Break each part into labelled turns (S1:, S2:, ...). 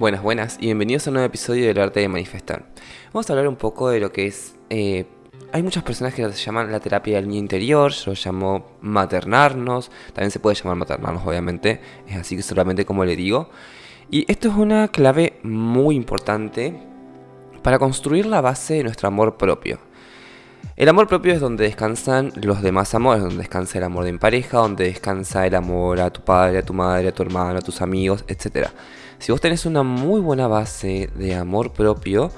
S1: Buenas, buenas y bienvenidos a un nuevo episodio del arte de manifestar. Vamos a hablar un poco de lo que es... eh, hay muchas personas que lo llaman la terapia del niño interior, yo lo llamo maternarnos, también se puede llamar maternarnos obviamente, es así que solamente como le digo. Y esto es una clave muy importante para construir la base de nuestro amor propio. El amor propio es donde descansan los demás amores, donde descansa el amor de pareja, donde descansa el amor a tu padre, a tu madre, a tu hermano, a tus amigos, etc. Si vos tenés una muy buena base de amor propio,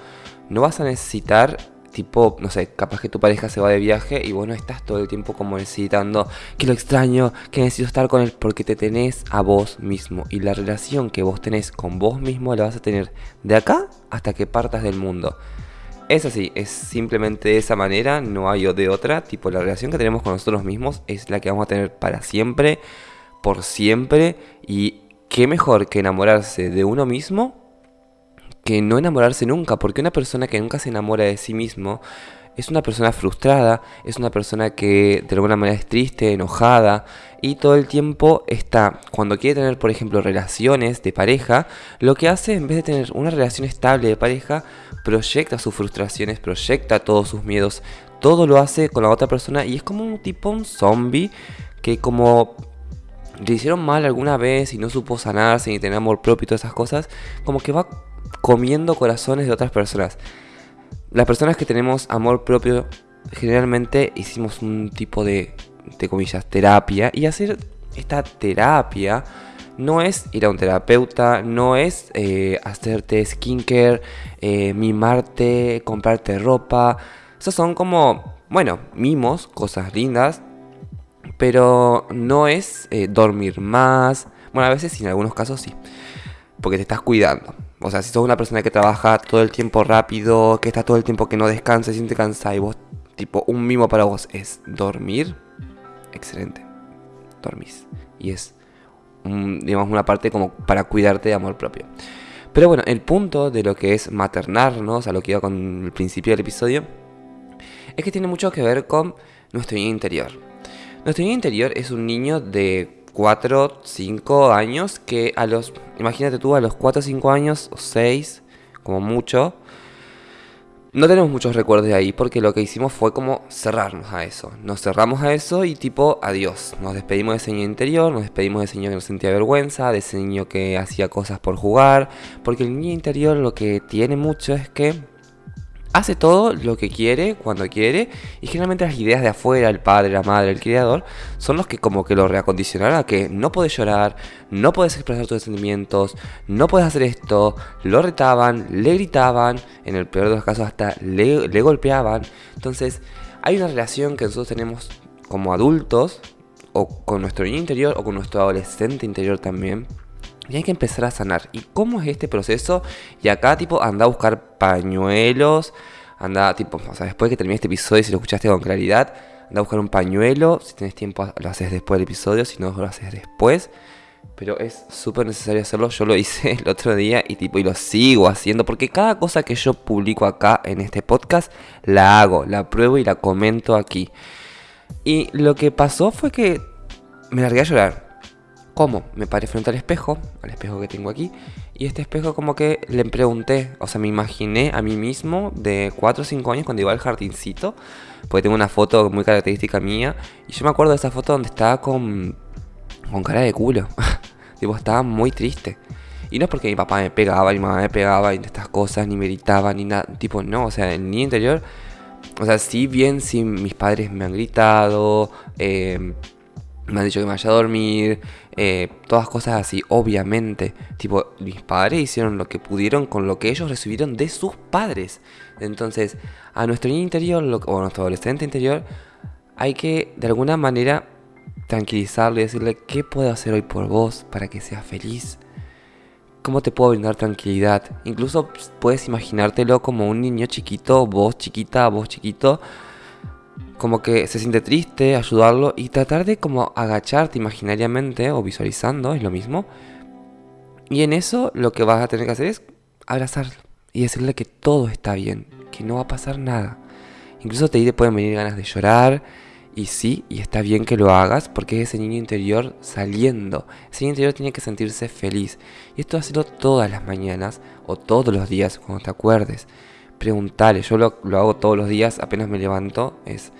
S1: no vas a necesitar, tipo, no sé, capaz que tu pareja se va de viaje y vos no estás todo el tiempo como necesitando que lo extraño, que necesito estar con él, porque te tenés a vos mismo. Y la relación que vos tenés con vos mismo la vas a tener de acá hasta que partas del mundo. Es así, es simplemente de esa manera, no hay de otra. Tipo, la relación que tenemos con nosotros mismos es la que vamos a tener para siempre, por siempre. Y qué mejor que enamorarse de uno mismo que no enamorarse nunca. Porque una persona que nunca se enamora de sí mismo es una persona frustrada, es una persona que de alguna manera es triste, enojada y todo el tiempo está, cuando quiere tener por ejemplo relaciones de pareja, lo que hace en vez de tener una relación estable de pareja, proyecta sus frustraciones, proyecta todos sus miedos, todo lo hace con la otra persona y es como un tipo un zombie que como le hicieron mal alguna vez y no supo sanarse ni tener amor propio y todas esas cosas, como que va comiendo corazones de otras personas. Las personas que tenemos amor propio, generalmente hicimos un tipo de, de comillas, terapia. Y hacer esta terapia no es ir a un terapeuta, no es eh, hacerte skincare, eh, mimarte, comprarte ropa. Esos son como, bueno, mimos, cosas lindas, pero no es eh, dormir más. Bueno, a veces en algunos casos sí, porque te estás cuidando. O sea, si sos una persona que trabaja todo el tiempo rápido, que está todo el tiempo que no descansa, siente cansada y vos, tipo, un mimo para vos es dormir, excelente. Dormís. Y es, digamos, una parte como para cuidarte de amor propio. Pero bueno, el punto de lo que es maternarnos, a lo que iba con el principio del episodio, es que tiene mucho que ver con nuestro niño interior. Nuestro niño interior es un niño de 4, 5 años que a los, imagínate tú, a los 4, 5 años o 6, como mucho, no tenemos muchos recuerdos de ahí porque lo que hicimos fue como cerrarnos a eso. Nos cerramos a eso y tipo, adiós. Nos despedimos de ese niño interior, nos despedimos de ese niño que nos sentía vergüenza, de ese niño que hacía cosas por jugar. Porque el niño interior lo que tiene mucho es que hace todo lo que quiere, cuando quiere, y generalmente las ideas de afuera, el padre, la madre, el criador, son los que como que lo reacondicionaron a que no puedes llorar, no puedes expresar tus sentimientos, no puedes hacer esto, lo retaban, le gritaban, en el peor de los casos hasta le, le golpeaban. Entonces, hay una relación que nosotros tenemos como adultos, o con nuestro niño interior, o con nuestro adolescente interior también, y hay que empezar a sanar. ¿Y cómo es este proceso? Y acá, tipo, anda a buscar pañuelos. Anda, tipo, o sea, después que termine este episodio, si lo escuchaste con claridad, anda a buscar un pañuelo. Si tienes tiempo, lo haces después del episodio. Si no, lo haces después. Pero es súper necesario hacerlo. Yo lo hice el otro día y tipo y lo sigo haciendo. Porque cada cosa que yo publico acá en este podcast, la hago, la pruebo y la comento aquí. Y lo que pasó fue que me largué a llorar. ¿Cómo? Me paré frente al espejo, al espejo que tengo aquí, y este espejo como que le pregunté, o sea, me imaginé a mí mismo de 4 o 5 años cuando iba al jardincito, porque tengo una foto muy característica mía, y yo me acuerdo de esa foto donde estaba con, con cara de culo, tipo, estaba muy triste. Y no es porque mi papá me pegaba, mi mamá me pegaba, y estas cosas, ni me gritaba, ni nada, tipo, no, o sea, el niño interior, o sea, si bien si mis padres me han gritado, eh, me han dicho que me vaya a dormir, eh, todas cosas así, obviamente. Tipo, mis padres hicieron lo que pudieron con lo que ellos recibieron de sus padres. Entonces, a nuestro niño interior, o a nuestro adolescente interior, hay que de alguna manera tranquilizarle y decirle qué puedo hacer hoy por vos para que seas feliz. ¿Cómo te puedo brindar tranquilidad? Incluso puedes imaginártelo como un niño chiquito, vos chiquita, vos chiquito, como que se siente triste, ayudarlo y tratar de como agacharte imaginariamente o visualizando, es lo mismo. Y en eso lo que vas a tener que hacer es abrazarlo y decirle que todo está bien, que no va a pasar nada. Incluso te pueden venir ganas de llorar Y sí, y está bien que lo hagas porque es ese niño interior saliendo. Ese niño interior tiene que sentirse feliz. Y esto hacerlo todas las mañanas o todos los días cuando te acuerdes. Preguntale, yo lo, lo hago todos los días apenas me levanto. Es,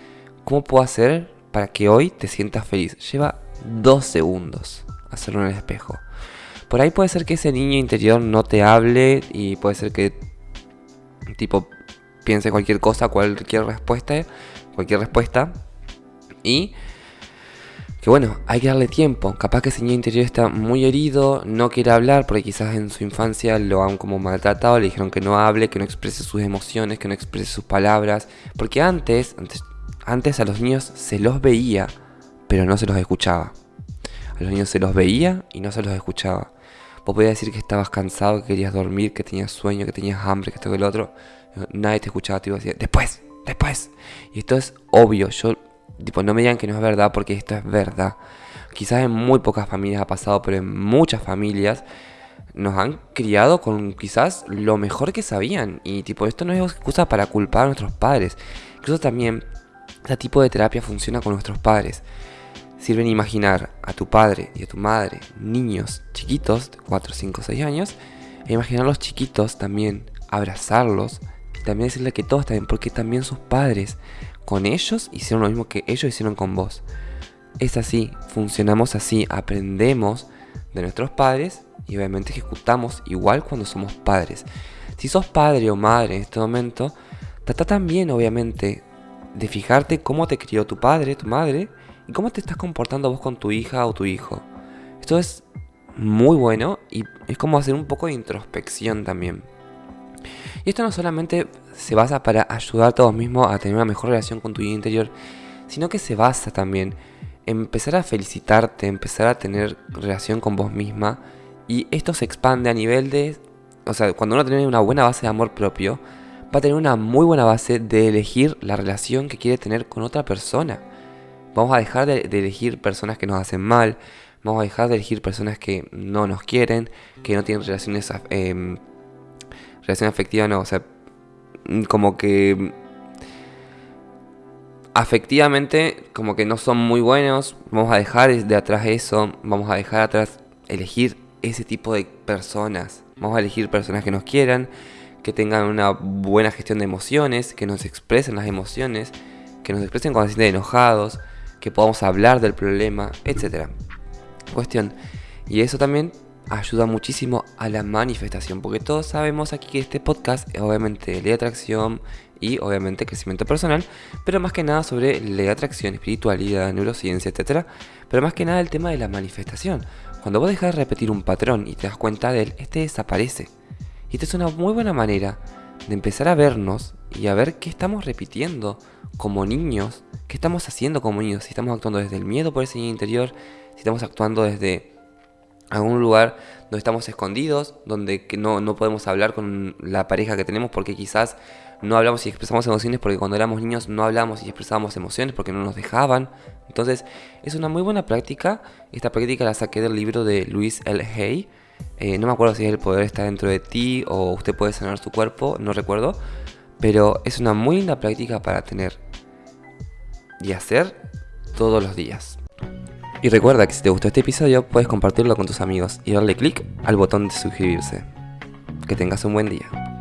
S1: ¿cómo puedo hacer para que hoy te sientas feliz? Lleva dos segundos hacerlo en el espejo. Por ahí puede ser que ese niño interior no te hable y puede ser que tipo piense cualquier cosa, cualquier respuesta, cualquier respuesta y que bueno, hay que darle tiempo. Capaz que ese niño interior está muy herido, no quiere hablar porque quizás en su infancia lo han como maltratado, le dijeron que no hable, que no exprese sus emociones, que no exprese sus palabras. Porque antes, antes, antes a los niños se los veía, pero no se los escuchaba. A los niños se los veía y no se los escuchaba. Vos podías decir que estabas cansado, que querías dormir, que tenías sueño, que tenías hambre, que esto que el otro. Nadie te escuchaba, te iba a decir, después, después. Y esto es obvio, yo Tipo, no me digan que no es verdad porque esto es verdad. Quizás en muy pocas familias ha pasado, pero en muchas familias nos han criado con quizás lo mejor que sabían. Y tipo, esto no es excusa para culpar a nuestros padres. Incluso también, este tipo de terapia funciona con nuestros padres. Sirven imaginar a tu padre y a tu madre, niños chiquitos de 4, 5, 6 años, e imaginar a los chiquitos también, abrazarlos y también decirle que todos bien, porque también sus padres con ellos hicieron lo mismo que ellos hicieron con vos. Es así, funcionamos así, aprendemos de nuestros padres y obviamente ejecutamos igual cuando somos padres. Si sos padre o madre en este momento, trata también obviamente de fijarte cómo te crió tu padre, tu madre y cómo te estás comportando vos con tu hija o tu hijo. Esto es muy bueno y es como hacer un poco de introspección también. Y esto no solamente se basa para ayudarte a vos mismo a tener una mejor relación con tu interior, sino que se basa también en empezar a felicitarte, empezar a tener relación con vos misma. Y esto se expande a nivel de... O sea, cuando uno tiene una buena base de amor propio, va a tener una muy buena base de elegir la relación que quiere tener con otra persona. Vamos a dejar de, elegir personas que nos hacen mal, vamos a dejar de elegir personas que no nos quieren, que no tienen relaciones, eh, relación afectiva, no, o sea, Mm, como que afectivamente como que no son muy buenos, vamos a dejar de atrás eso, vamos a dejar atrás elegir ese tipo de personas, vamos a elegir personas que nos quieran, que tengan una buena gestión de emociones, que nos expresen las emociones, que nos expresen cuando se sienten enojados, que podamos hablar del problema, etc. Cuestión. Y eso también ayuda muchísimo a la manifestación, porque todos sabemos aquí que este podcast es obviamente ley de atracción y obviamente crecimiento personal, pero más que nada sobre ley de atracción, espiritualidad, neurociencia, etc. Pero más que nada el tema de la manifestación. Cuando vos dejas de repetir un patrón y te das cuenta de él, este desaparece. Y esta es una muy buena manera de empezar a vernos y a ver qué estamos repitiendo como niños, qué estamos haciendo como niños, si estamos actuando desde el miedo por ese niño interior, si estamos actuando desde a un lugar donde estamos escondidos, donde no, no podemos hablar con la pareja que tenemos porque quizás no hablamos y expresamos emociones porque cuando éramos niños no hablamos y expresábamos emociones porque no nos dejaban. Entonces es una muy buena práctica. Esta práctica la saqué del libro de Luis L. Hay. Eh, no me acuerdo si el poder está dentro de ti o usted puede sanar su cuerpo, no recuerdo. Pero es una muy linda práctica para tener y hacer todos los días. Y recuerda que si te gustó este episodio puedes compartirlo con tus amigos y darle clic al botón de suscribirse. Que tengas un buen día.